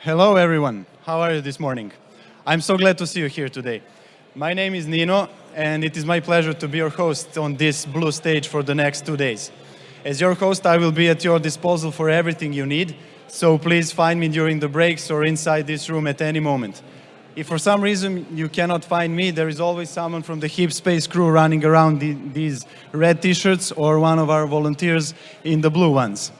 Hello, everyone. How are you this morning? I'm so glad to see you here today. My name is Nino, and it is my pleasure to be your host on this blue stage for the next two days. As your host, I will be at your disposal for everything you need, so please find me during the breaks or inside this room at any moment. If for some reason you cannot find me, there is always someone from the Heap Space crew running around the, these red t-shirts or one of our volunteers in the blue ones.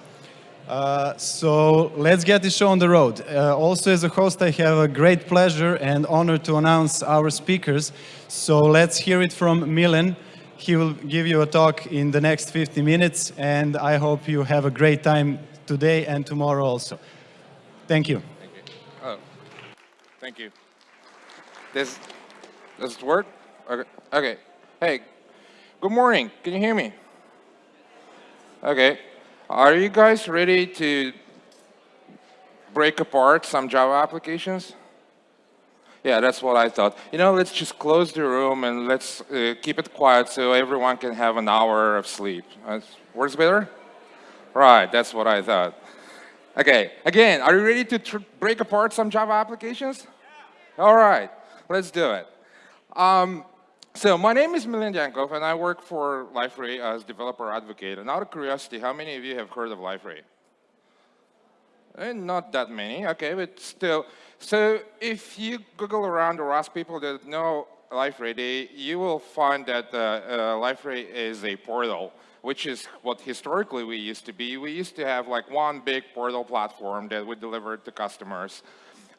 Uh, so let's get this show on the road. Uh, also as a host, I have a great pleasure and honor to announce our speakers. So let's hear it from Milan. He will give you a talk in the next 50 minutes and I hope you have a great time today and tomorrow also. Thank you. Thank you. Oh, thank you. This, does it work? Okay. okay. Hey, good morning. Can you hear me? Okay. Are you guys ready to break apart some Java applications? Yeah, that's what I thought. You know, let's just close the room and let's uh, keep it quiet so everyone can have an hour of sleep. Uh, works better? Right, that's what I thought. Okay, again, are you ready to break apart some Java applications? Yeah. All right, let's do it. Um, so my name is Milen Dyankov, and I work for Liferay as developer advocate. And out of curiosity, how many of you have heard of Liferay? Eh, not that many, okay, but still. So if you Google around or ask people that know Liferay, you will find that uh, uh, Liferay is a portal, which is what historically we used to be. We used to have like one big portal platform that we delivered to customers.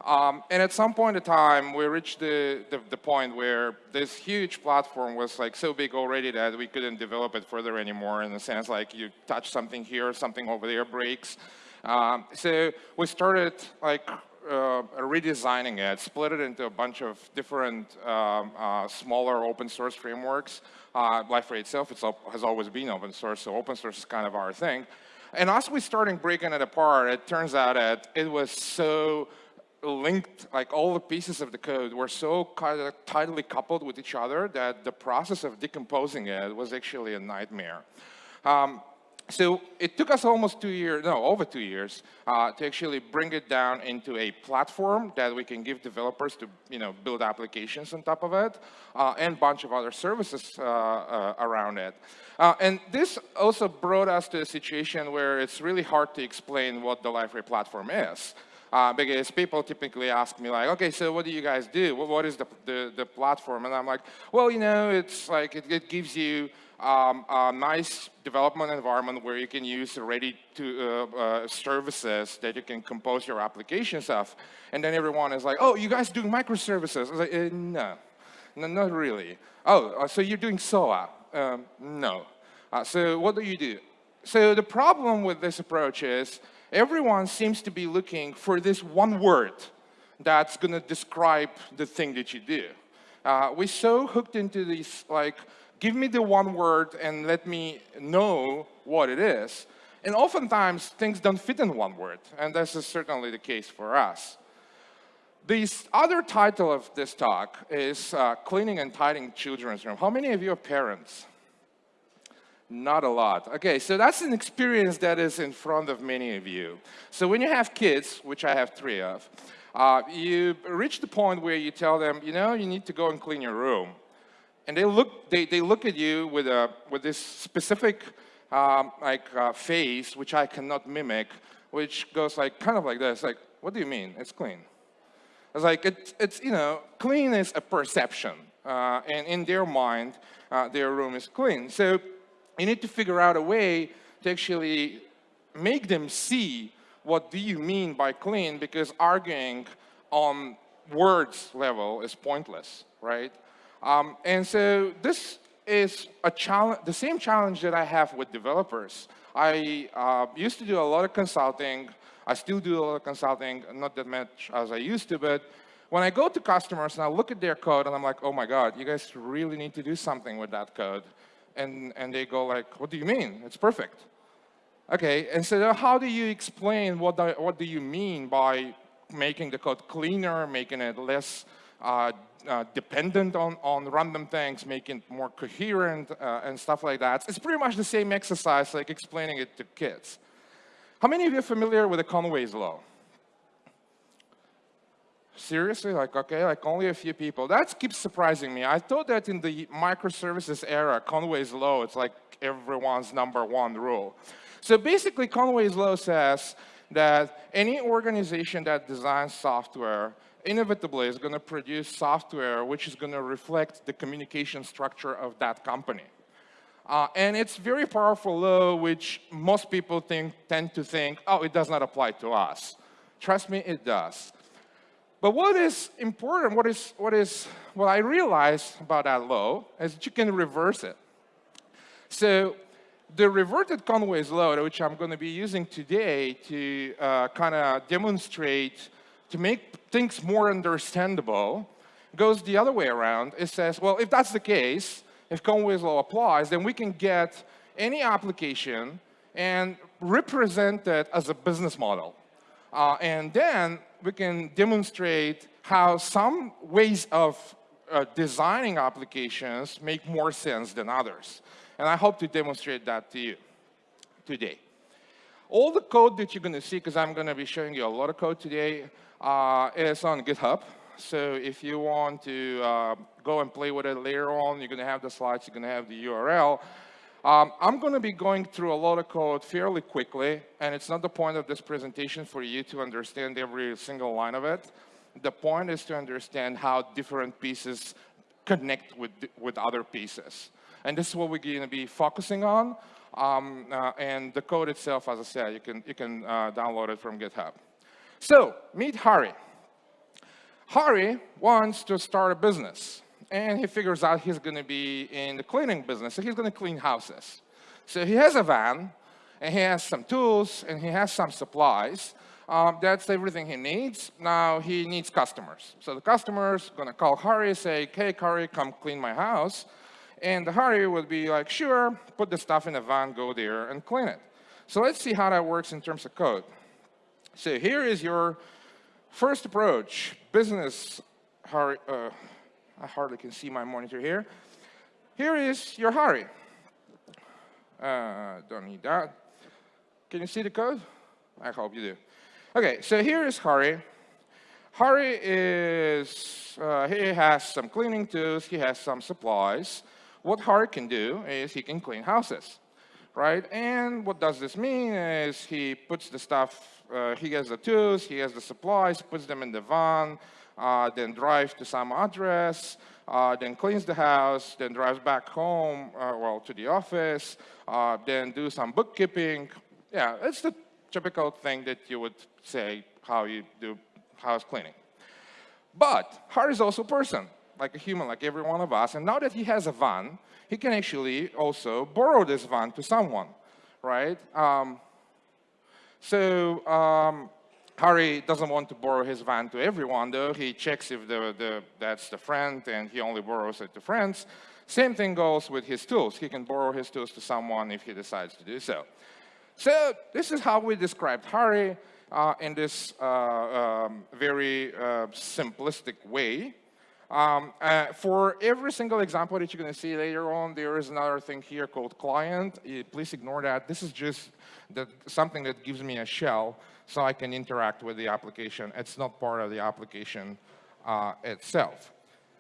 Um, and at some point in time, we reached the, the, the, point where this huge platform was like so big already that we couldn't develop it further anymore in the sense like you touch something here, something over there breaks. Um, so we started like uh, redesigning it, split it into a bunch of different um, uh, smaller open source frameworks. Uh, Liferay itself has always been open source, so open source is kind of our thing. And as we started breaking it apart, it turns out that it was so linked, like all the pieces of the code were so kind of tightly coupled with each other that the process of decomposing it was actually a nightmare. Um, so it took us almost two years, no, over two years, uh, to actually bring it down into a platform that we can give developers to, you know, build applications on top of it, uh, and a bunch of other services uh, uh around it. Uh, and this also brought us to a situation where it's really hard to explain what the Liferay platform is. Uh, because people typically ask me like, okay, so what do you guys do? what, what is the, the, the, platform? And I'm like, well, you know, it's like, it, it gives you um, a nice development environment where you can use ready to uh, uh, services that you can compose your applications of. And then everyone is like, oh, you guys doing microservices? I was like, uh, no, no, not really. Oh, uh, so you're doing SOA? Um, no. Uh, so what do you do? So the problem with this approach is everyone seems to be looking for this one word that's going to describe the thing that you do. Uh, we're so hooked into this, like, give me the one word and let me know what it is. And oftentimes, things don't fit in one word, and this is certainly the case for us. The other title of this talk is uh, Cleaning and Tidying Children's Room. How many of you are parents? Not a lot. Okay, so that's an experience that is in front of many of you. So when you have kids, which I have three of, uh, you reach the point where you tell them, you know, you need to go and clean your room. And they look, they, they look at you with, a, with this specific um, like uh, face, which I cannot mimic, which goes like, kind of like this, like, what do you mean? It's clean. It's like, it's, it's you know, clean is a perception. Uh, and in their mind, uh, their room is clean. So you need to figure out a way to actually make them see what do you mean by clean because arguing on words level is pointless, right? Um, and so this is a challenge, the same challenge that I have with developers. I uh, used to do a lot of consulting. I still do a lot of consulting, not that much as I used to, but when I go to customers and I look at their code and I'm like, oh my God, you guys really need to do something with that code and, and they go like, what do you mean? It's perfect. Okay, and so how do you explain what, the, what do you mean by making the code cleaner, making it less uh, uh, dependent on, on random things, making it more coherent uh, and stuff like that. It's pretty much the same exercise like explaining it to kids. How many of you are familiar with the Conway's law? Seriously? Like, okay, like only a few people. That keeps surprising me. I thought that in the microservices era, Conway's law, it's like everyone's number one rule. So basically, Conway's law says that any organization that designs software inevitably is going to produce software which is going to reflect the communication structure of that company. Uh, and it's very powerful law, which most people think, tend to think, oh, it does not apply to us. Trust me, it does. But what is important, what is, what is, what I realized about that law is that you can reverse it. So the reverted Conway's law, which I'm going to be using today to uh, kind of demonstrate, to make things more understandable, goes the other way around. It says, well, if that's the case, if Conway's law applies, then we can get any application and represent it as a business model. Uh, and then we can demonstrate how some ways of uh, designing applications make more sense than others. And I hope to demonstrate that to you today. All the code that you're going to see, because I'm going to be showing you a lot of code today, uh, is on GitHub. So if you want to uh, go and play with it later on, you're going to have the slides, you're going to have the URL. Um, I'm going to be going through a lot of code fairly quickly, and it's not the point of this presentation for you to understand every single line of it. The point is to understand how different pieces connect with, with other pieces. And this is what we're going to be focusing on. Um, uh, and the code itself, as I said, you can, you can uh, download it from GitHub. So, meet Hari. Hari wants to start a business. And he figures out he's going to be in the cleaning business. So he's going to clean houses. So he has a van, and he has some tools, and he has some supplies. Um, that's everything he needs. Now he needs customers. So the customer's going to call Hari, say, hey, Hari, come clean my house. And the Hari would be like, sure, put the stuff in the van, go there, and clean it. So let's see how that works in terms of code. So here is your first approach, business Hari. Uh, I hardly can see my monitor here. Here is your Hari. Uh, don't need that. Can you see the code? I hope you do. Okay, so here is Hari. Hari is, uh, he has some cleaning tools, he has some supplies what Hari can do is he can clean houses, right? And what does this mean is he puts the stuff, uh, he has the tools, he has the supplies, puts them in the van, uh, then drives to some address, uh, then cleans the house, then drives back home, uh, well, to the office, uh, then do some bookkeeping. Yeah, it's the typical thing that you would say how you do house cleaning. But Hari is also a person like a human, like every one of us. And now that he has a van, he can actually also borrow this van to someone, right? Um, so um, Hari doesn't want to borrow his van to everyone, though. He checks if the, the, that's the friend, and he only borrows it to friends. Same thing goes with his tools. He can borrow his tools to someone if he decides to do so. So this is how we described Harry uh, in this uh, um, very uh, simplistic way. Um, uh, for every single example that you're going to see later on, there is another thing here called client. Uh, please ignore that. This is just the, something that gives me a shell so I can interact with the application. It's not part of the application uh, itself.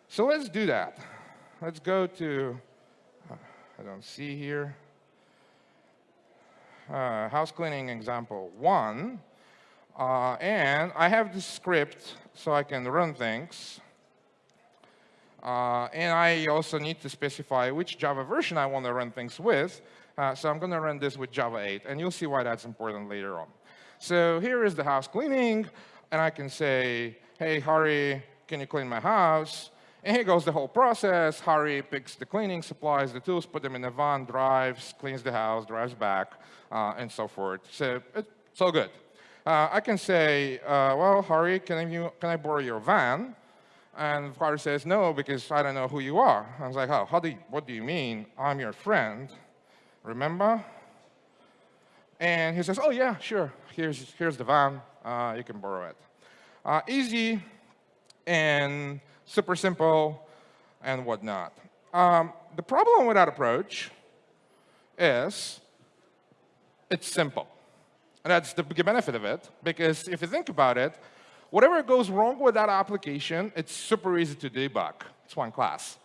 So let's do that. Let's go to, uh, I don't see here, uh, house cleaning example one. Uh, and I have this script so I can run things. Uh, and I also need to specify which Java version I want to run things with. Uh, so I'm going to run this with Java 8, and you'll see why that's important later on. So here is the house cleaning, and I can say, hey, Hari, can you clean my house? And here goes the whole process. Hari picks the cleaning supplies, the tools, put them in the van, drives, cleans the house, drives back, uh, and so forth. So it's all good. Uh, I can say, uh, well, Hari, can, can I borrow your van? And the father says, no, because I don't know who you are. I was like, oh, how do you, what do you mean? I'm your friend. Remember? And he says, oh, yeah, sure. Here's, here's the van. Uh, you can borrow it. Uh, easy and super simple and whatnot. Um, the problem with that approach is it's simple. And that's the big benefit of it, because if you think about it, whatever goes wrong with that application, it's super easy to debug. It's one class.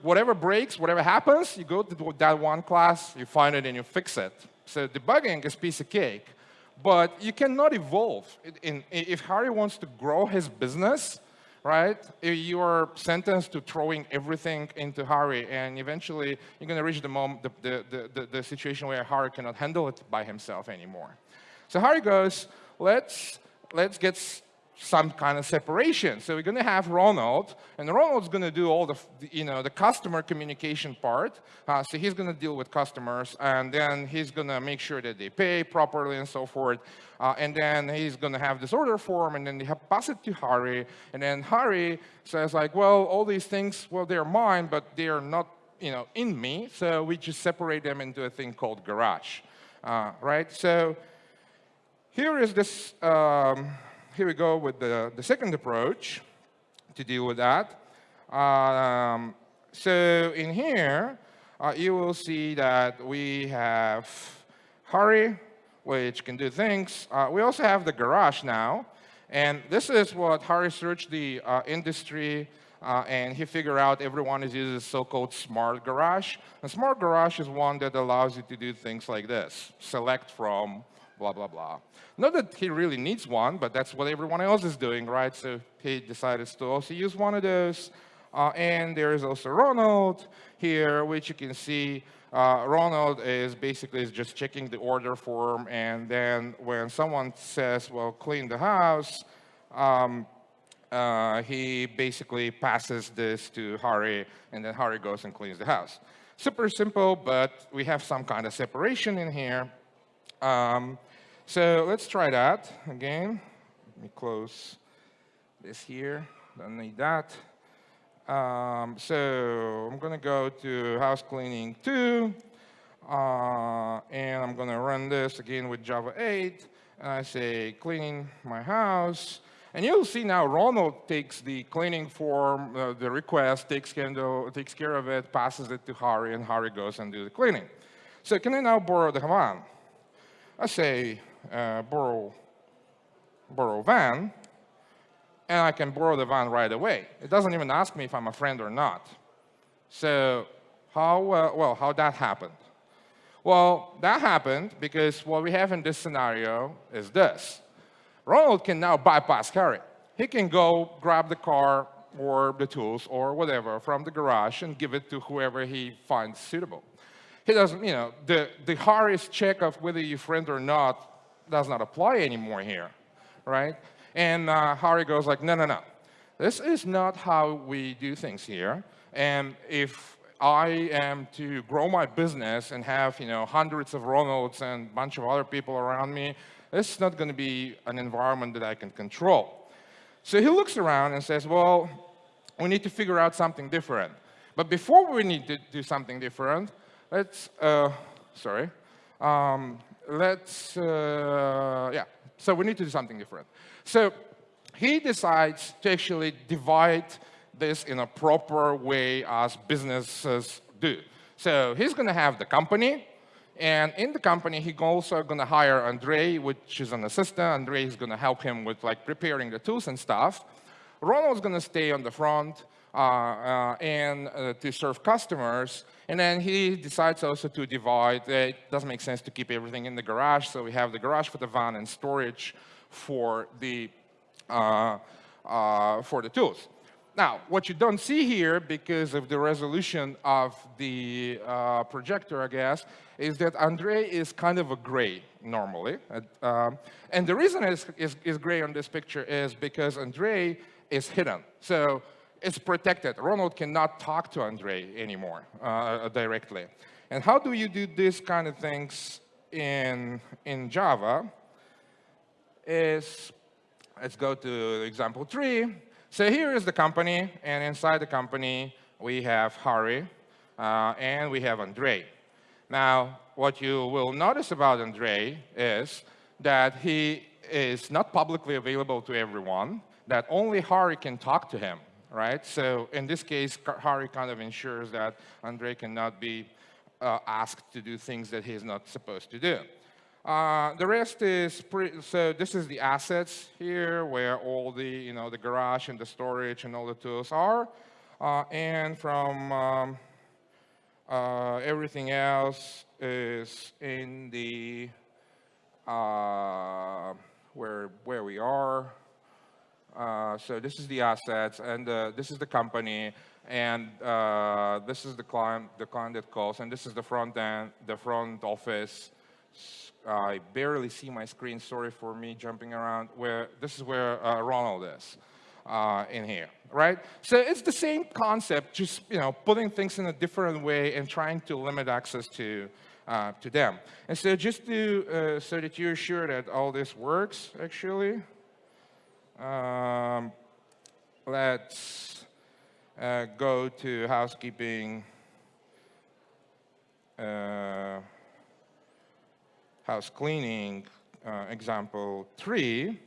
Whatever breaks, whatever happens, you go to that one class, you find it, and you fix it. So debugging is piece of cake. But you cannot evolve. If Harry wants to grow his business, right, eh, you are sentenced to throwing everything into Harry, and eventually you're going to reach the, moment, the, the, the, the situation where Harry cannot handle it by himself anymore. So Harry goes, let's, let's get some kind of separation. So we're going to have Ronald, and Ronald's going to do all the, you know, the customer communication part. Uh, so he's going to deal with customers, and then he's going to make sure that they pay properly and so forth. Uh, and then he's going to have this order form, and then they pass it to Harry. And then Harry says like, well, all these things, well, they're mine, but they're not, you know, in me. So we just separate them into a thing called garage, uh, right? So here is this. Um, here we go with the, the second approach to deal with that. Um, so in here, uh, you will see that we have Harry, which can do things. Uh, we also have the garage now. And this is what Harry searched the uh, industry uh, and he figured out everyone is using so-called smart garage. A smart garage is one that allows you to do things like this. Select from blah, blah, blah. Not that he really needs one, but that's what everyone else is doing, right? So he decided to also use one of those. Uh, and there is also Ronald here, which you can see uh, Ronald is basically just checking the order form. And then when someone says, well, clean the house, um, uh, he basically passes this to Hari, and then Hari goes and cleans the house. Super simple, but we have some kind of separation in here. Um, so let's try that again. Let me close this here. Don't need that. Um, so I'm going to go to house cleaning 2. Uh, and I'm going to run this again with Java 8. And I say cleaning my house. And you'll see now Ronald takes the cleaning form, uh, the request, takes of, takes care of it, passes it to Hari, and Hari goes and do the cleaning. So can I now borrow the van? I say uh, borrow, borrow van, and I can borrow the van right away. It doesn't even ask me if I'm a friend or not. So how, uh, well, how that happened? Well, that happened because what we have in this scenario is this. Ronald can now bypass Harry. He can go grab the car or the tools or whatever from the garage and give it to whoever he finds suitable. He doesn't, you know, the, the hardest check of whether you're friend or not does not apply anymore here, right? And uh, Harry goes like, no, no, no. This is not how we do things here. And if I am to grow my business and have, you know, hundreds of Ronalds and a bunch of other people around me, this is not going to be an environment that I can control. So he looks around and says, well, we need to figure out something different. But before we need to do something different, let's, uh, sorry, um, let's, uh, yeah, so we need to do something different. So he decides to actually divide this in a proper way as businesses do. So he's going to have the company, and in the company, he's also going to hire Andre, which is an assistant. Andre is going to help him with like preparing the tools and stuff. Ronald's going to stay on the front and uh, to serve customers. And then he decides also to divide. It doesn't make sense to keep everything in the garage, so we have the garage for the van and storage for the uh, uh, for the tools. Now, what you don't see here, because of the resolution of the uh, projector, I guess, is that Andre is kind of a gray normally. Um, and the reason is, is, is gray on this picture is because Andre is hidden. So it's protected. Ronald cannot talk to Andre anymore uh, directly. And how do you do this kind of things in, in Java? Is, let's go to example three. So here is the company, and inside the company, we have Hari, uh, and we have Andre. Now, what you will notice about Andre is that he is not publicly available to everyone, that only Hari can talk to him right? So in this case, Hari kind of ensures that Andre cannot be uh, asked to do things that he's not supposed to do. Uh, the rest is pretty, so this is the assets here where all the, you know, the garage and the storage and all the tools are. Uh, and from um, uh, everything else is in the, uh, where, where we are. Uh, so this is the assets, and uh, this is the company, and uh, this is the client, the client that calls, and this is the front end, the front office. I barely see my screen. Sorry for me jumping around. Where this is where uh, Ronald is uh, in here, right? So it's the same concept, just you know, putting things in a different way and trying to limit access to to them. And so just to so that you're sure that all this works, actually, um, let's uh, go to housekeeping. Uh, house cleaning uh, example three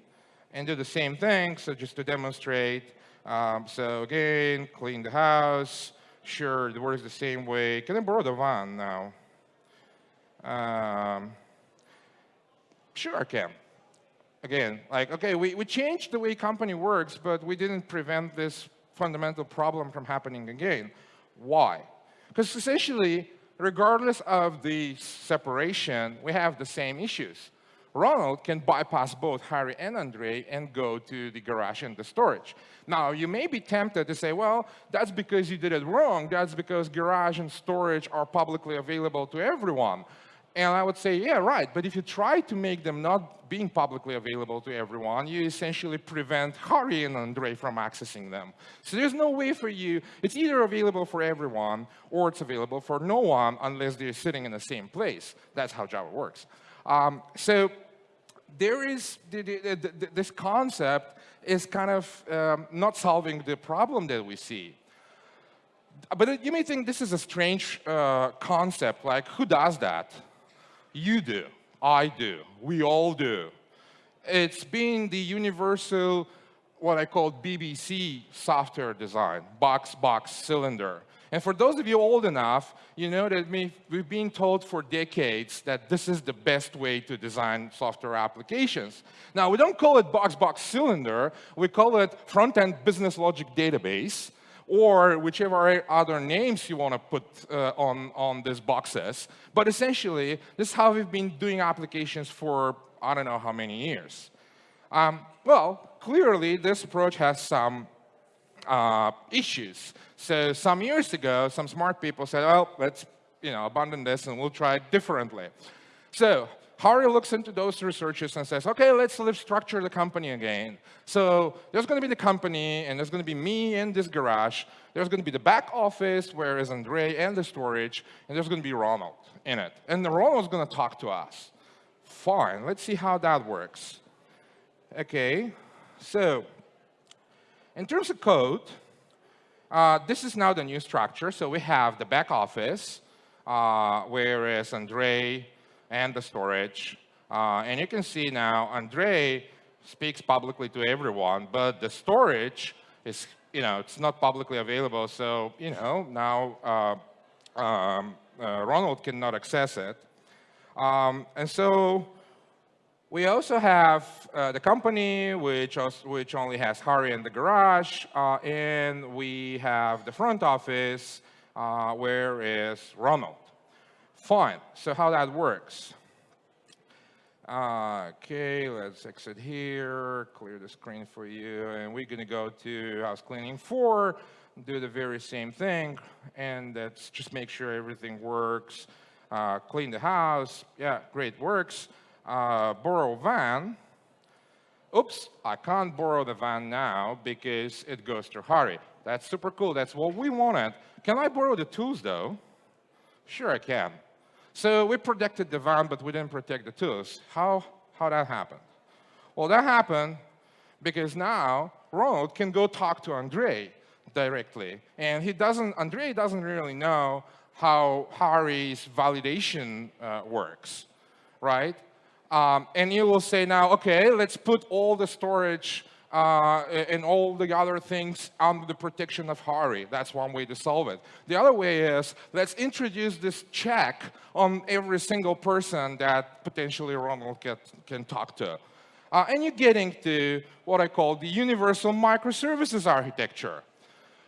and do the same thing. So just to demonstrate. Um, so again, clean the house. Sure, it works the same way. Can I borrow the van now? Um, sure, I can again, like, okay, we, we changed the way company works, but we didn't prevent this fundamental problem from happening again. Why? Because essentially, regardless of the separation, we have the same issues. Ronald can bypass both Harry and Andre and go to the garage and the storage. Now, you may be tempted to say, well, that's because you did it wrong. That's because garage and storage are publicly available to everyone. And I would say, yeah, right. But if you try to make them not being publicly available to everyone, you essentially prevent Harry and Andre from accessing them. So there's no way for you. It's either available for everyone or it's available for no one unless they're sitting in the same place. That's how Java works. Um, so there is this concept is kind of um, not solving the problem that we see. But you may think this is a strange uh, concept, like who does that? You do. I do. We all do. It's been the universal, what I call BBC software design, box, box, cylinder. And for those of you old enough, you know that we've been told for decades that this is the best way to design software applications. Now, we don't call it box, box, cylinder. We call it front-end business logic database or whichever other names you want to put uh, on, on these boxes. But essentially, this is how we've been doing applications for I don't know how many years. Um, well, clearly, this approach has some uh, issues. So some years ago, some smart people said, well, let's you know, abandon this and we'll try it differently. So Harry looks into those researches and says, okay, let's, structure the company again. So there's going to be the company, and there's going to be me in this garage. There's going to be the back office, where is Andre, and the storage, and there's going to be Ronald in it. And Ronald's going to talk to us. Fine, let's see how that works. Okay, so in terms of code, uh, this is now the new structure. So we have the back office, uh, where is Andre, and the storage. Uh, and you can see now Andre speaks publicly to everyone, but the storage is, you know, it's not publicly available. So, you know, now uh, um, uh, Ronald cannot access it. Um, and so we also have uh, the company, which, also, which only has Harry in the garage, uh, and we have the front office, uh, where is Ronald. Fine, so how that works. Uh, okay, let's exit here, clear the screen for you, and we're gonna go to house cleaning four, do the very same thing, and let's just make sure everything works. Uh, clean the house, yeah, great, works. Uh, borrow van, oops, I can't borrow the van now because it goes to Harry. That's super cool, that's what we wanted. Can I borrow the tools though? Sure I can. So we protected the van, but we didn't protect the tools. How, how that happened? Well, that happened because now Ronald can go talk to Andre directly. And he doesn't, Andre doesn't really know how Harry's validation uh, works, right? Um, and you will say now, okay, let's put all the storage uh, and all the other things under the protection of Hari. That's one way to solve it. The other way is let's introduce this check on every single person that potentially Ronald can, can talk to. Uh, and you're getting to what I call the universal microservices architecture,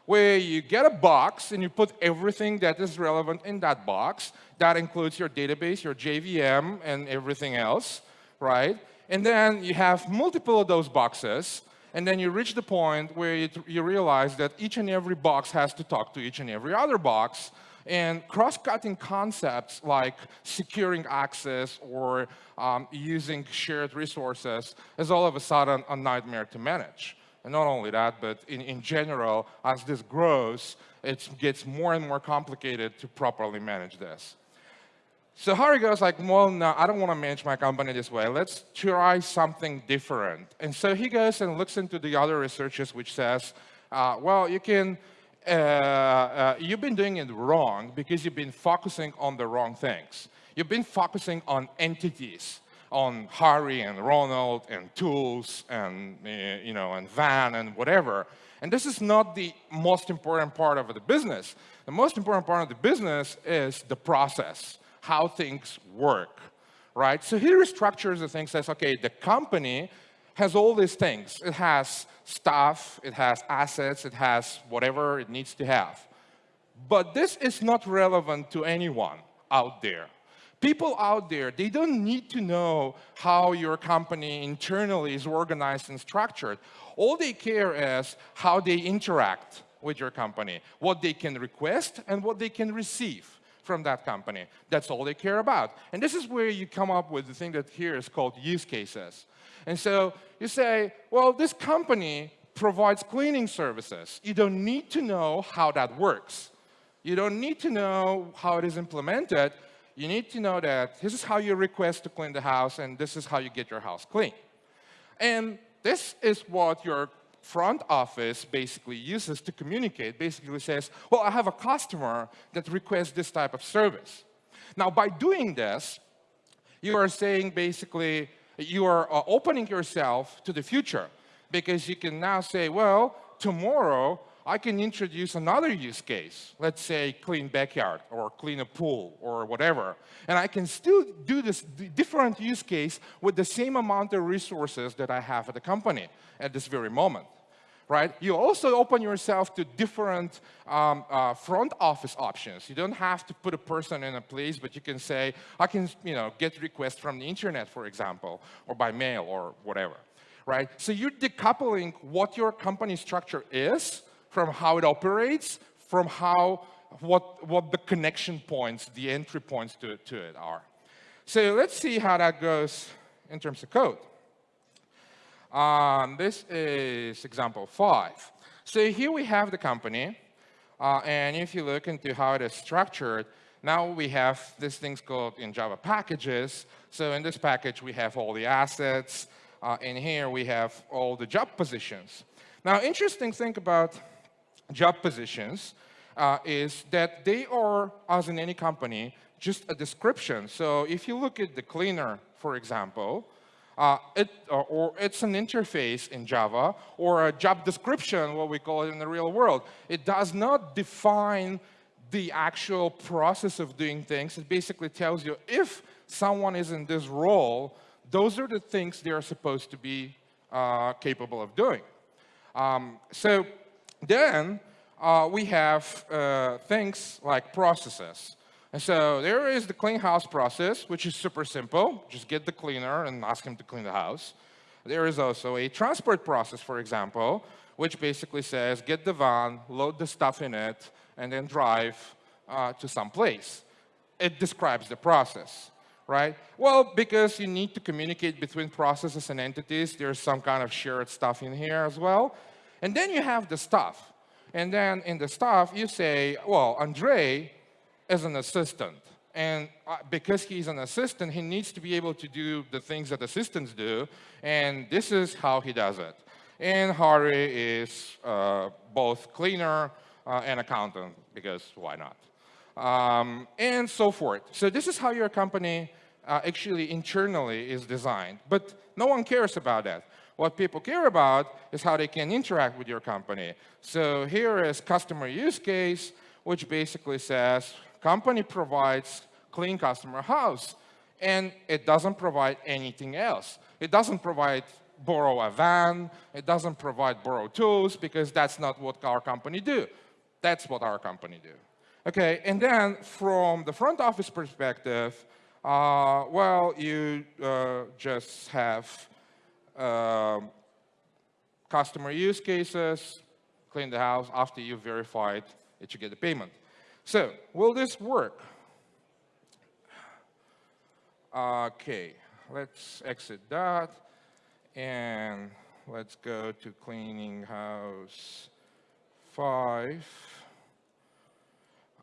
where you get a box and you put everything that is relevant in that box. That includes your database, your JVM, and everything else, right? And then you have multiple of those boxes, and then you reach the point where you, you realize that each and every box has to talk to each and every other box, and cross-cutting concepts like securing access or um, using shared resources is all of a sudden a nightmare to manage. And not only that, but in, in general, as this grows, it gets more and more complicated to properly manage this. So Hari goes like, well, no, I don't want to manage my company this way. Let's try something different. And so he goes and looks into the other researchers, which says, uh, well, you can uh, uh, you've been doing it wrong because you've been focusing on the wrong things. You've been focusing on entities, on Harry and Ronald and tools and, uh, you know, and Van and whatever. And this is not the most important part of the business. The most important part of the business is the process, how things work, right? So he restructures the thing, says, okay, the company has all these things. It has staff, it has assets, it has whatever it needs to have. But this is not relevant to anyone out there. People out there, they don't need to know how your company internally is organized and structured. All they care is how they interact with your company, what they can request and what they can receive from that company. That's all they care about. And this is where you come up with the thing that here is called use cases. And so you say, well, this company provides cleaning services. You don't need to know how that works. You don't need to know how it is implemented. You need to know that this is how you request to clean the house and this is how you get your house clean. And this is what your front office basically uses to communicate, basically says, well, I have a customer that requests this type of service. Now, by doing this, you are saying basically, you are uh, opening yourself to the future because you can now say, well, tomorrow I can introduce another use case, let's say clean backyard or clean a pool or whatever. And I can still do this different use case with the same amount of resources that I have at the company at this very moment right? You also open yourself to different um, uh, front office options. You don't have to put a person in a place, but you can say, I can you know, get requests from the internet, for example, or by mail or whatever, right? So you're decoupling what your company structure is from how it operates, from how, what, what the connection points, the entry points to, to it are. So let's see how that goes in terms of code. Um, this is example five. So here we have the company. Uh, and if you look into how it is structured, now we have these things called in Java packages. So in this package, we have all the assets. Uh, in here, we have all the job positions. Now, interesting thing about job positions uh, is that they are, as in any company, just a description. So if you look at the cleaner, for example, uh, it, or, or, it's an interface in Java, or a job description, what we call it in the real world. It does not define the actual process of doing things. It basically tells you if someone is in this role, those are the things they are supposed to be uh, capable of doing. Um, so then uh, we have uh, things like processes. And so there is the clean house process, which is super simple. Just get the cleaner and ask him to clean the house. There is also a transport process, for example, which basically says get the van, load the stuff in it, and then drive uh, to some place. It describes the process, right? Well, because you need to communicate between processes and entities, there's some kind of shared stuff in here as well. And then you have the stuff. And then in the stuff, you say, well, Andre is an assistant. And uh, because he's an assistant, he needs to be able to do the things that assistants do. And this is how he does it. And Hari is uh, both cleaner uh, and accountant, because why not? Um, and so forth. So this is how your company uh, actually internally is designed. But no one cares about that. What people care about is how they can interact with your company. So here is customer use case, which basically says company provides clean customer house, and it doesn't provide anything else. It doesn't provide borrow a van, it doesn't provide borrow tools, because that's not what our company do. That's what our company do. Okay, and then from the front office perspective, uh, well, you uh, just have uh, customer use cases, clean the house after you verified that you get the payment. So, will this work? Okay, let's exit that and let's go to cleaning house 5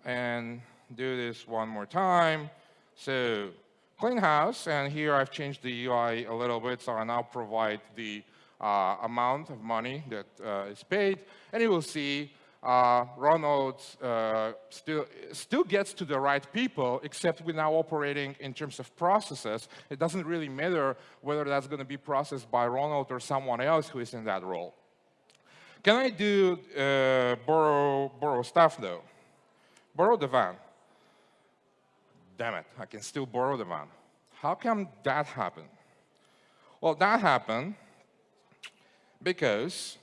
and do this one more time. So clean house, and here I've changed the UI a little bit, so I now provide the uh, amount of money that uh, is paid, and you will see uh, Ronald uh, still, still gets to the right people, except we're now operating in terms of processes. It doesn't really matter whether that's going to be processed by Ronald or someone else who is in that role. Can I do uh, borrow, borrow stuff, though? borrow the van. Damn it, I can still borrow the van. How come that happened? Well, that happened because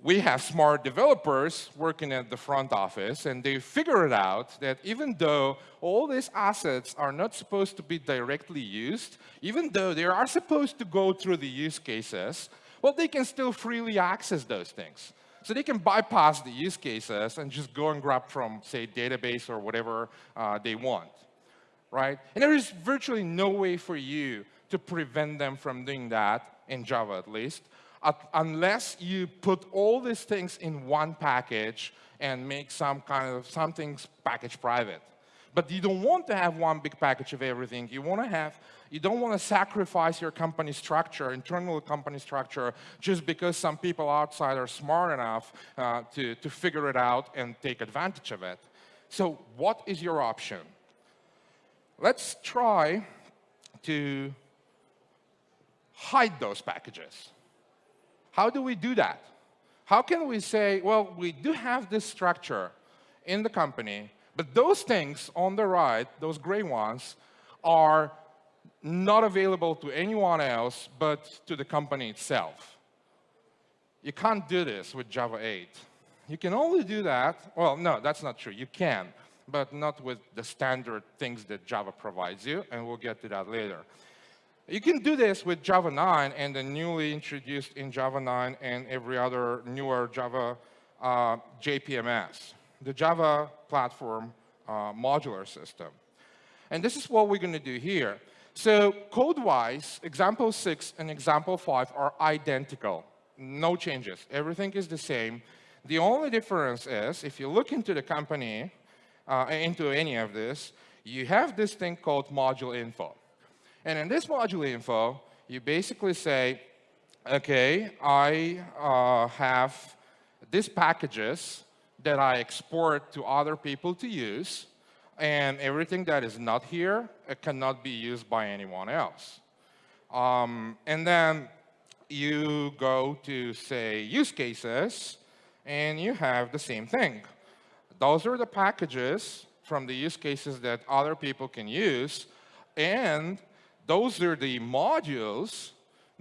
we have smart developers working at the front office, and they figured out that even though all these assets are not supposed to be directly used, even though they are supposed to go through the use cases, well, they can still freely access those things. So they can bypass the use cases and just go and grab from, say, database or whatever uh, they want, right? And there is virtually no way for you to prevent them from doing that, in Java at least, unless you put all these things in one package and make some kind of something package private. But you don't want to have one big package of everything. You want to have you don't want to sacrifice your company structure, internal company structure, just because some people outside are smart enough uh, to, to figure it out and take advantage of it. So what is your option? Let's try to hide those packages. How do we do that? How can we say, well, we do have this structure in the company, but those things on the right, those gray ones, are not available to anyone else but to the company itself. You can't do this with Java 8. You can only do that, well, no, that's not true. You can, but not with the standard things that Java provides you, and we'll get to that later. You can do this with Java 9 and the newly introduced in Java 9 and every other newer Java uh, JPMS, the Java Platform uh, Modular System. And this is what we're going to do here. So code-wise, example 6 and example 5 are identical. No changes. Everything is the same. The only difference is, if you look into the company, uh, into any of this, you have this thing called module info. And in this module info, you basically say, OK, I uh, have these packages that I export to other people to use and everything that is not here, cannot be used by anyone else. Um, and then you go to, say, use cases, and you have the same thing. Those are the packages from the use cases that other people can use, and those are the modules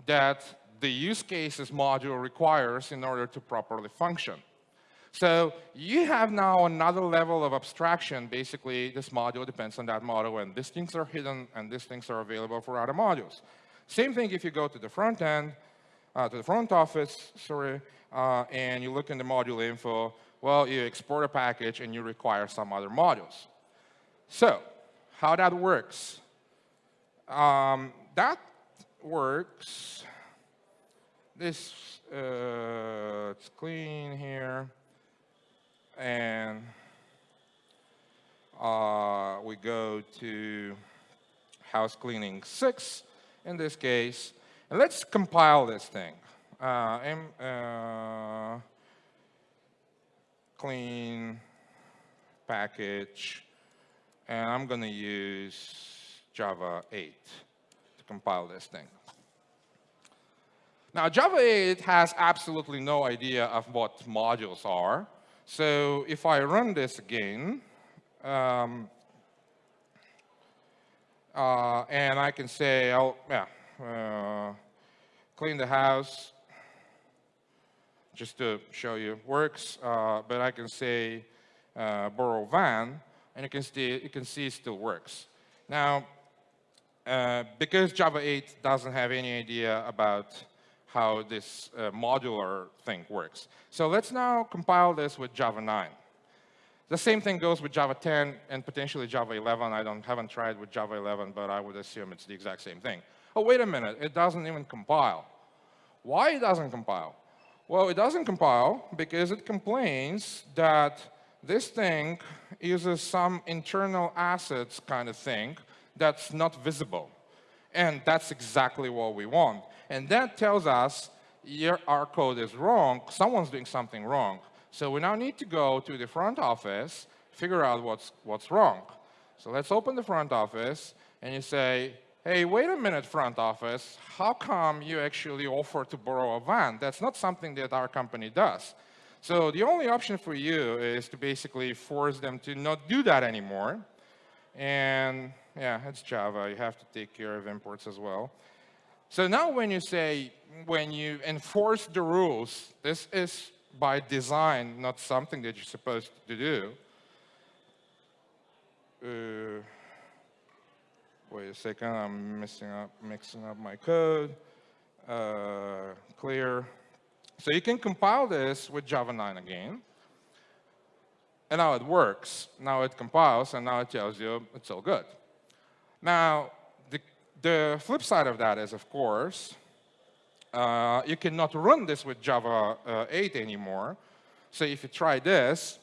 that the use cases module requires in order to properly function. So you have now another level of abstraction. Basically, this module depends on that module, and these things are hidden, and these things are available for other modules. Same thing if you go to the front end, uh, to the front office, sorry, uh, and you look in the module info, well, you export a package and you require some other modules. So how that works? Um, that works. This, uh, it's clean here and uh, we go to house cleaning 6 in this case. And let's compile this thing. Uh, uh, clean package, and I'm going to use Java 8 to compile this thing. Now, Java 8 has absolutely no idea of what modules are. So if I run this again, um, uh, and I can say, I'll, yeah, uh, clean the house, just to show you works, uh, but I can say uh, borrow van, and you can, see, you can see it still works. Now, uh, because Java 8 doesn't have any idea about how this uh, modular thing works. So let's now compile this with Java 9. The same thing goes with Java 10 and potentially Java 11. I don't, haven't tried with Java 11, but I would assume it's the exact same thing. Oh, wait a minute, it doesn't even compile. Why it doesn't compile? Well, it doesn't compile because it complains that this thing uses some internal assets kind of thing that's not visible. And that's exactly what we want. And that tells us your, our code is wrong, someone's doing something wrong. So we now need to go to the front office, figure out what's, what's wrong. So let's open the front office, and you say, hey, wait a minute, front office, how come you actually offer to borrow a van? That's not something that our company does. So the only option for you is to basically force them to not do that anymore. And yeah, it's Java. You have to take care of imports as well. So now when you say, when you enforce the rules, this is by design not something that you're supposed to do. Uh, wait a second, I'm messing up, mixing up my code. Uh, clear. So you can compile this with Java 9 again. And now it works. Now it compiles, and now it tells you it's all good. Now, the, flip side of that is, of course, uh, you cannot run this with Java uh, 8 anymore. So if you try this,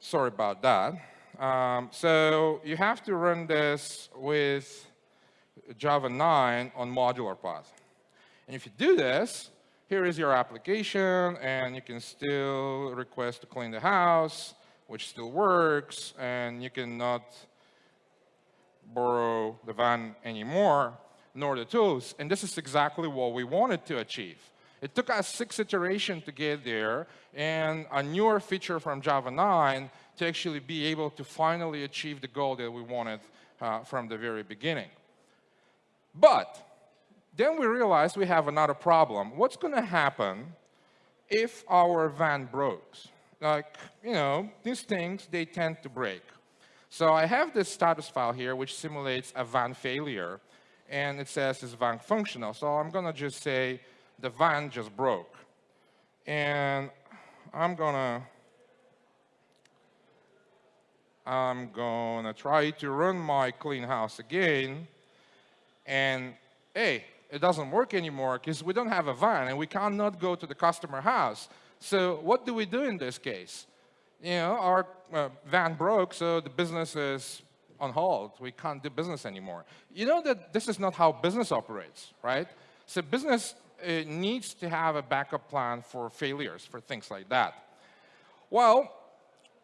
sorry about that. Um, so you have to run this with Java 9 on modular path. And if you do this, here is your application, and you can still request to clean the house, which still works, and you cannot borrow the van anymore, nor the tools. And this is exactly what we wanted to achieve. It took us six iterations to get there, and a newer feature from Java 9 to actually be able to finally achieve the goal that we wanted uh, from the very beginning. But then we realized we have another problem. What's going to happen if our van breaks? Like, you know, these things, they tend to break. So I have this status file here, which simulates a van failure. And it says it's van functional. So I'm going to just say the van just broke. And I'm going to I'm going to try to run my clean house again. And hey, it doesn't work anymore because we don't have a van and we cannot go to the customer house. So what do we do in this case? You know, our uh, van broke, so the business is on hold. We can't do business anymore. You know that this is not how business operates, right? So business uh, needs to have a backup plan for failures, for things like that. Well,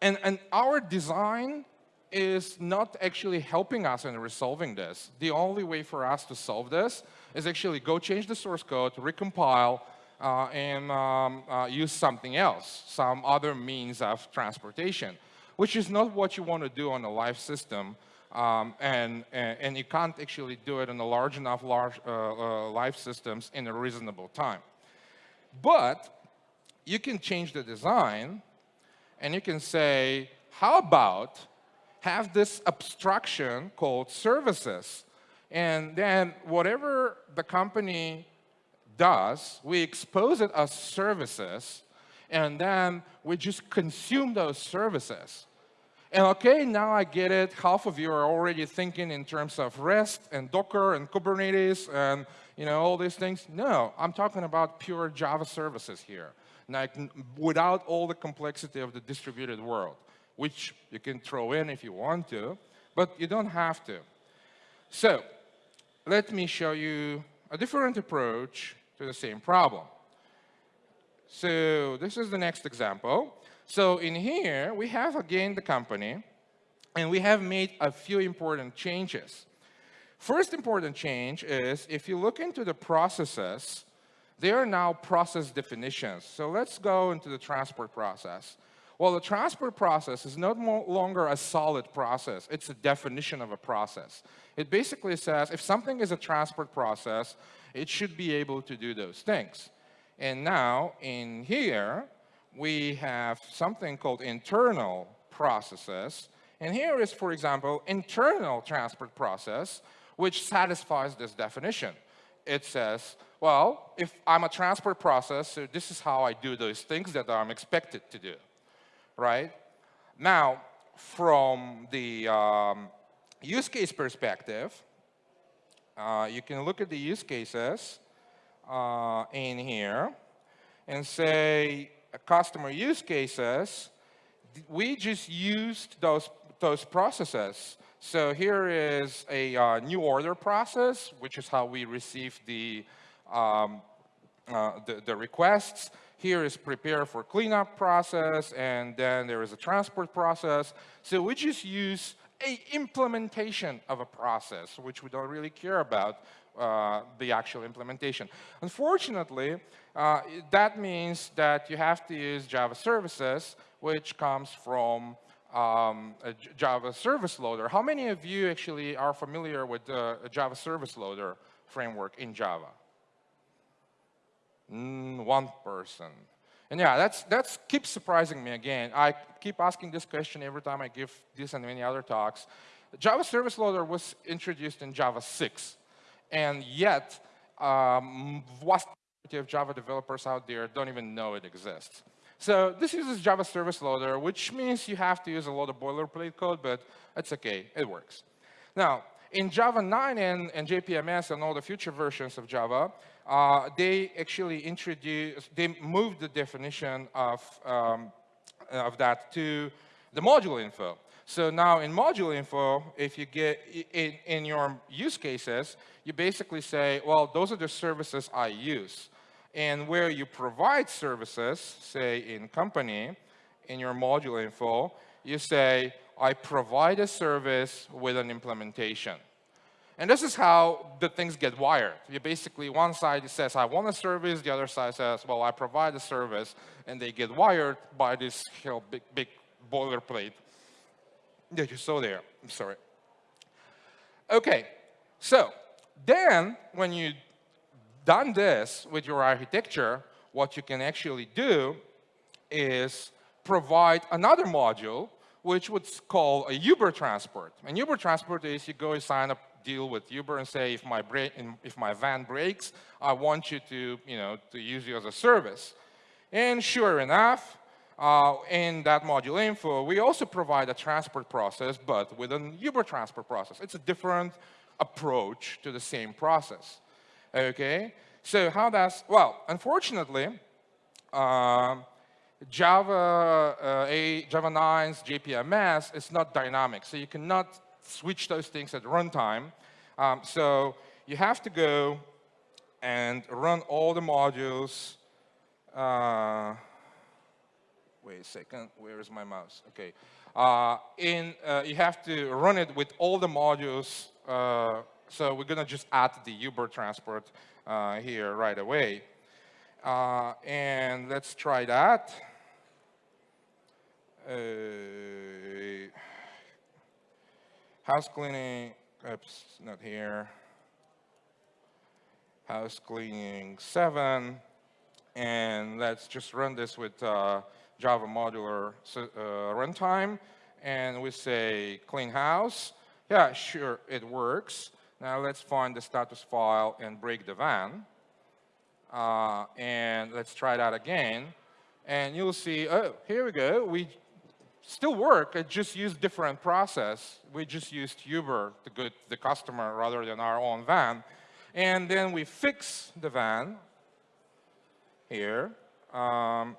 and, and our design is not actually helping us in resolving this. The only way for us to solve this is actually go change the source code, recompile, and um, uh, use something else, some other means of transportation, which is not what you want to do on a live system. Um, and, and, you can't actually do it in a large enough large uh, uh, live systems in a reasonable time. But you can change the design and you can say, how about have this abstraction called services and then whatever the company does, we expose it as services, and then we just consume those services. And okay, now I get it. Half of you are already thinking in terms of REST and Docker and Kubernetes and you know all these things. No, I'm talking about pure Java services here, like without all the complexity of the distributed world, which you can throw in if you want to, but you don't have to. So let me show you a different approach to the same problem. So this is the next example. So in here, we have again the company, and we have made a few important changes. First important change is if you look into the processes, They are now process definitions. So let's go into the transport process. Well, the transport process is no longer a solid process. It's a definition of a process. It basically says if something is a transport process, it should be able to do those things. And now in here, we have something called internal processes. And here is, for example, internal transport process, which satisfies this definition. It says, well, if I'm a transport process, so this is how I do those things that I'm expected to do right? Now, from the um, use case perspective, uh, you can look at the use cases uh, in here and say customer use cases, we just used those, those processes. So here is a uh, new order process, which is how we receive the, um, uh, the, the requests. Here is prepare for cleanup process, and then there is a transport process. So we just use a implementation of a process, which we don't really care about uh, the actual implementation. Unfortunately, uh, that means that you have to use Java services, which comes from um, a Java service loader. How many of you actually are familiar with the Java service loader framework in Java? Mm, one person. And yeah, that's that's keeps surprising me again. I keep asking this question every time I give this and many other talks. Java Service Loader was introduced in Java 6, and yet um, vast majority of Java developers out there don't even know it exists. So this uses Java Service Loader, which means you have to use a lot of boilerplate code, but it's okay, it works. Now, in Java 9 and, and JPMS and all the future versions of Java, uh, they actually introduced, they moved the definition of, um, of that to the module info. So now in module info, if you get in, in your use cases, you basically say, well, those are the services I use. And where you provide services, say in company, in your module info, you say, I provide a service with an implementation. And this is how the things get wired. You basically, one side says, I want a service, the other side says, well, I provide a service, and they get wired by this you know, big, big boilerplate that you saw there. I'm sorry. Okay, so then when you done this with your architecture, what you can actually do is provide another module which would call a Uber transport. And Uber transport is you go sign a deal with Uber and say, if my, if my van breaks, I want you to, you know, to use you as a service. And sure enough, uh, in that module info, we also provide a transport process, but with an Uber transport process. It's a different approach to the same process. Okay? So how does, well, unfortunately, uh, Java uh, 8, Java 9's JPMS is not dynamic, so you cannot switch those things at runtime. Um, so you have to go and run all the modules. Uh, wait a second, where is my mouse? Okay. Uh, in, uh, you have to run it with all the modules. Uh, so we're going to just add the Uber transport uh, here right away. And let's try that. Uh, house cleaning, oops, not here. House cleaning 7. And let's just run this with uh, Java modular uh, runtime. And we say clean house. Yeah, sure, it works. Now let's find the status file and break the van. Uh, and let's try that again. And you'll see, oh, here we go. We still work, it just used different process. We just used Uber to get the customer rather than our own van. And then we fix the van here. Um,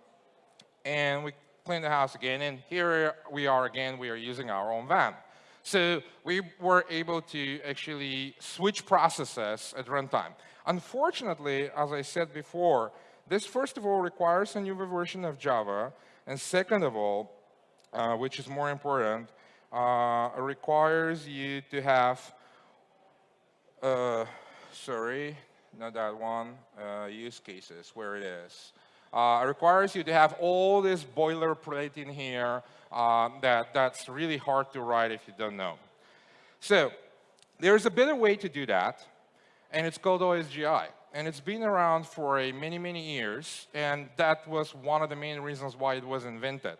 and we clean the house again. And here we are again, we are using our own van. So we were able to actually switch processes at runtime. Unfortunately, as I said before, this first of all requires a new version of Java, and second of all, which is more important, uh, requires you to have, uh, sorry, not that one, uh, use cases, where it is. Uh, requires you to have all this boilerplate in here uh, that, that's really hard to write if you don't know. So there's a better way to do that, and it's called OSGI. And it's been around for a many, many years, and that was one of the main reasons why it was invented.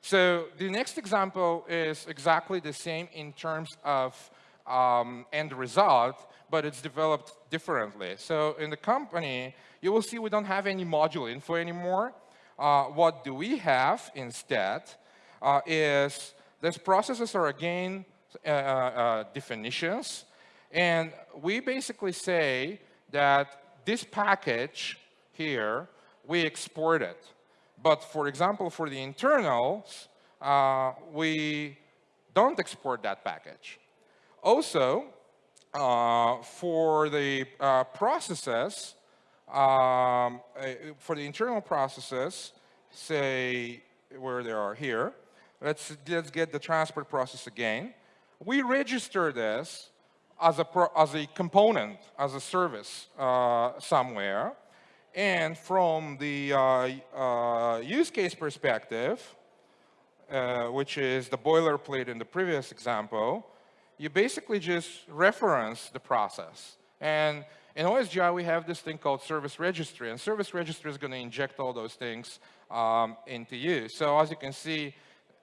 So the next example is exactly the same in terms of um, end result, but it's developed differently. So in the company, you will see we don't have any module info anymore. Uh, what do we have instead uh, is these processes are again uh, uh, definitions. And we basically say that this package here, we export it. But for example, for the internals, uh, we don't export that package. Also, uh, for the uh, processes, um, for the internal processes, say where they are here, let's, let's get the transport process again. We register this as a, as a component, as a service uh, somewhere. And from the uh, uh, use case perspective, uh, which is the boilerplate in the previous example, you basically just reference the process. And in OSGI, we have this thing called service registry, and service registry is going to inject all those things um, into you. So as you can see,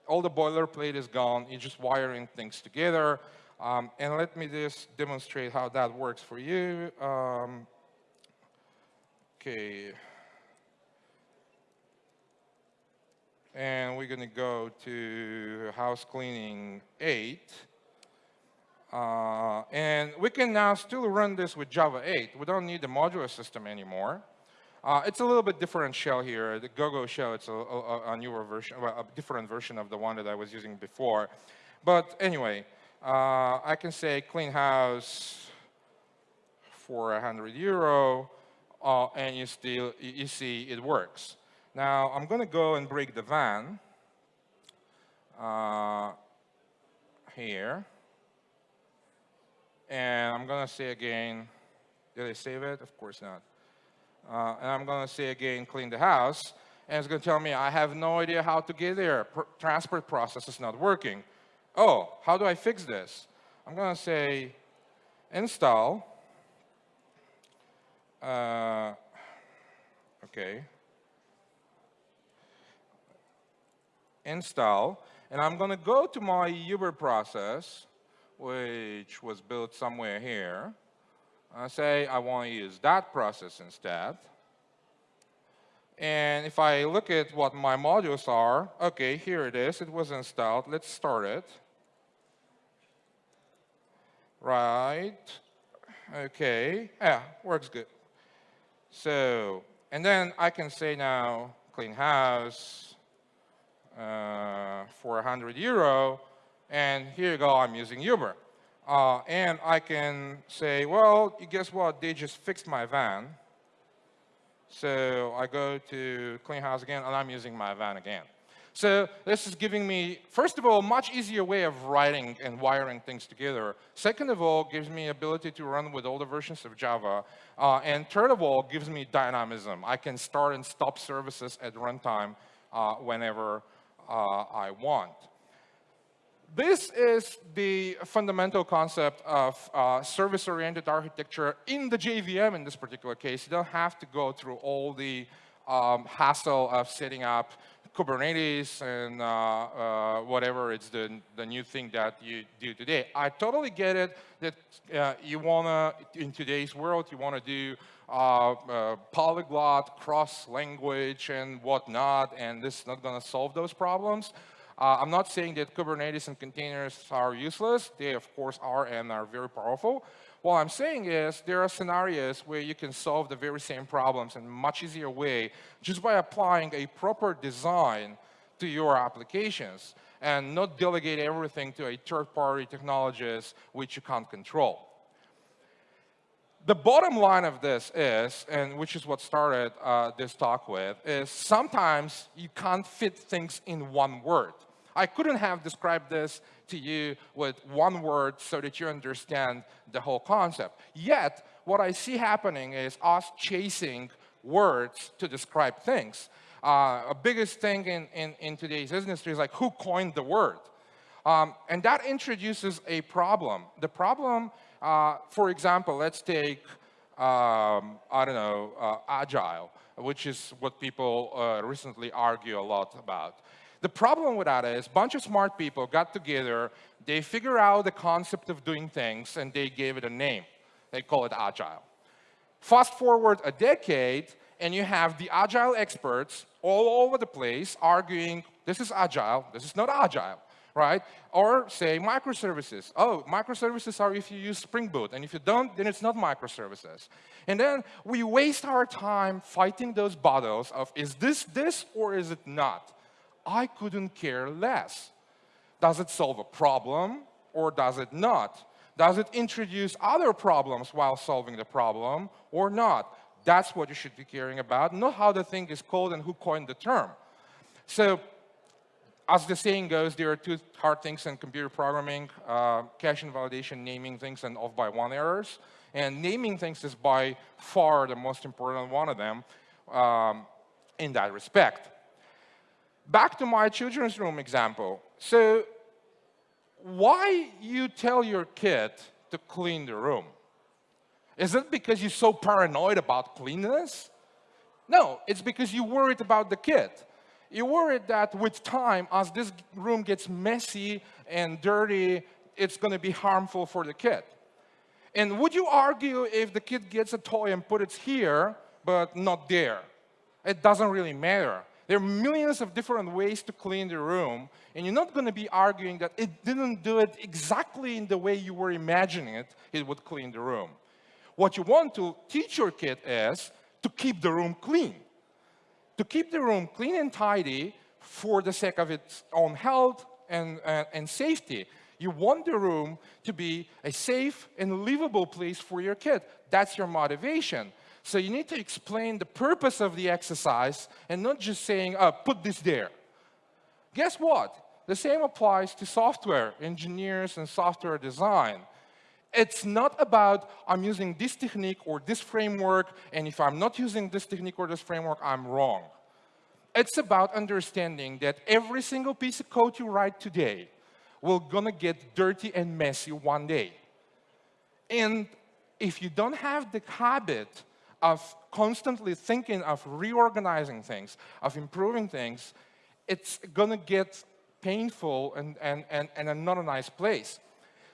all the boilerplate is gone. You're just wiring things together. Um, and let me just demonstrate how that works for you. Um, okay. And we're going to go to house cleaning 8. Uh, and we can now still run this with Java 8. We don't need the modular system anymore. Uh, it's a little bit different shell here. The GoGo shell, it's a, a, a newer version, well, a different version of the one that I was using before. But anyway, uh, I can say clean house for 100 euro, uh, and you still you see it works. Now I'm going to go and break the van uh, here, and I'm going to say again. Did I save it? Of course not. Uh, and I'm going to say again, clean the house. And it's going to tell me, I have no idea how to get there. Pr transport process is not working. Oh, how do I fix this? I'm going to say install. Uh, okay. Install. And I'm going to go to my Uber process, which was built somewhere here. I say I want to use that process instead. And if I look at what my modules are, okay, here it is. It was installed. Let's start it. Right. Okay. Yeah, works good. So, and then I can say now, clean house uh, for 100 euro. And here you go, I'm using Uber. Uh, and I can say, well, guess what? They just fixed my van. So I go to clean house again, and I'm using my van again. So this is giving me, first of all, a much easier way of writing and wiring things together. Second of all, gives me ability to run with older versions of Java. Uh, and third of all, gives me dynamism. I can start and stop services at runtime uh, whenever uh, I want. This is the fundamental concept of uh, service-oriented architecture in the JVM in this particular case. You don't have to go through all the um, hassle of setting up Kubernetes and uh, uh, whatever it's the, the new thing that you do today. I totally get it that uh, you want to, in today's world, you want to do uh, uh, polyglot, cross-language and whatnot, and this is not going to solve those problems. Uh, I'm not saying that Kubernetes and containers are useless. They, of course, are and are very powerful. What I'm saying is there are scenarios where you can solve the very same problems in a much easier way just by applying a proper design to your applications and not delegate everything to a third-party technologies which you can't control. The bottom line of this is, and which is what started uh, this talk with, is sometimes you can't fit things in one word. I couldn't have described this to you with one word so that you understand the whole concept. Yet, what I see happening is us chasing words to describe things. Uh, a biggest thing in, in, in today's industry is like, who coined the word? Um, and that introduces a problem. The problem, uh, for example, let's take, um, I don't know, uh, agile, which is what people uh, recently argue a lot about. The problem with that is a bunch of smart people got together, they figure out the concept of doing things, and they gave it a name. They call it agile. Fast forward a decade, and you have the agile experts all over the place arguing, this is agile, this is not agile, right? Or say microservices. Oh, microservices are if you use Spring Boot, and if you don't, then it's not microservices. And then we waste our time fighting those battles of, is this this or is it not? I couldn't care less. Does it solve a problem or does it not? Does it introduce other problems while solving the problem or not? That's what you should be caring about, not how the thing is called and who coined the term. So as the saying goes, there are two hard things in computer programming, uh, cache invalidation, naming things, and off by one errors. And naming things is by far the most important one of them um, in that respect. Back to my children's room example. So why you tell your kid to clean the room? Is it because you're so paranoid about cleanliness? No, it's because you're worried about the kid. You're worried that with time, as this room gets messy and dirty, it's going to be harmful for the kid. And would you argue if the kid gets a toy and put it here, but not there? It doesn't really matter. There are millions of different ways to clean the room, and you're not going to be arguing that it didn't do it exactly in the way you were imagining it, it would clean the room. What you want to teach your kid is to keep the room clean. To keep the room clean and tidy for the sake of its own health and, uh, and safety. You want the room to be a safe and livable place for your kid. That's your motivation. So you need to explain the purpose of the exercise and not just saying, oh, put this there. Guess what? The same applies to software engineers and software design. It's not about I'm using this technique or this framework, and if I'm not using this technique or this framework, I'm wrong. It's about understanding that every single piece of code you write today will gonna get dirty and messy one day. And if you don't have the habit of constantly thinking of reorganizing things, of improving things, it's going to get painful and, and, and, and not a nice place.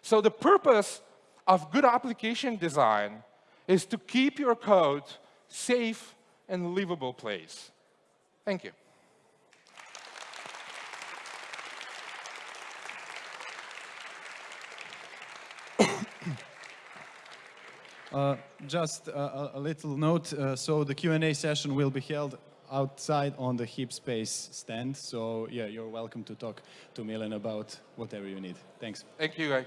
So the purpose of good application design is to keep your code safe and livable place. Thank you. Uh, just a, a, little note, uh, so the Q&A session will be held outside on the Hip Space stand. So yeah, you're welcome to talk to Milan about whatever you need. Thanks. Thank you, guys.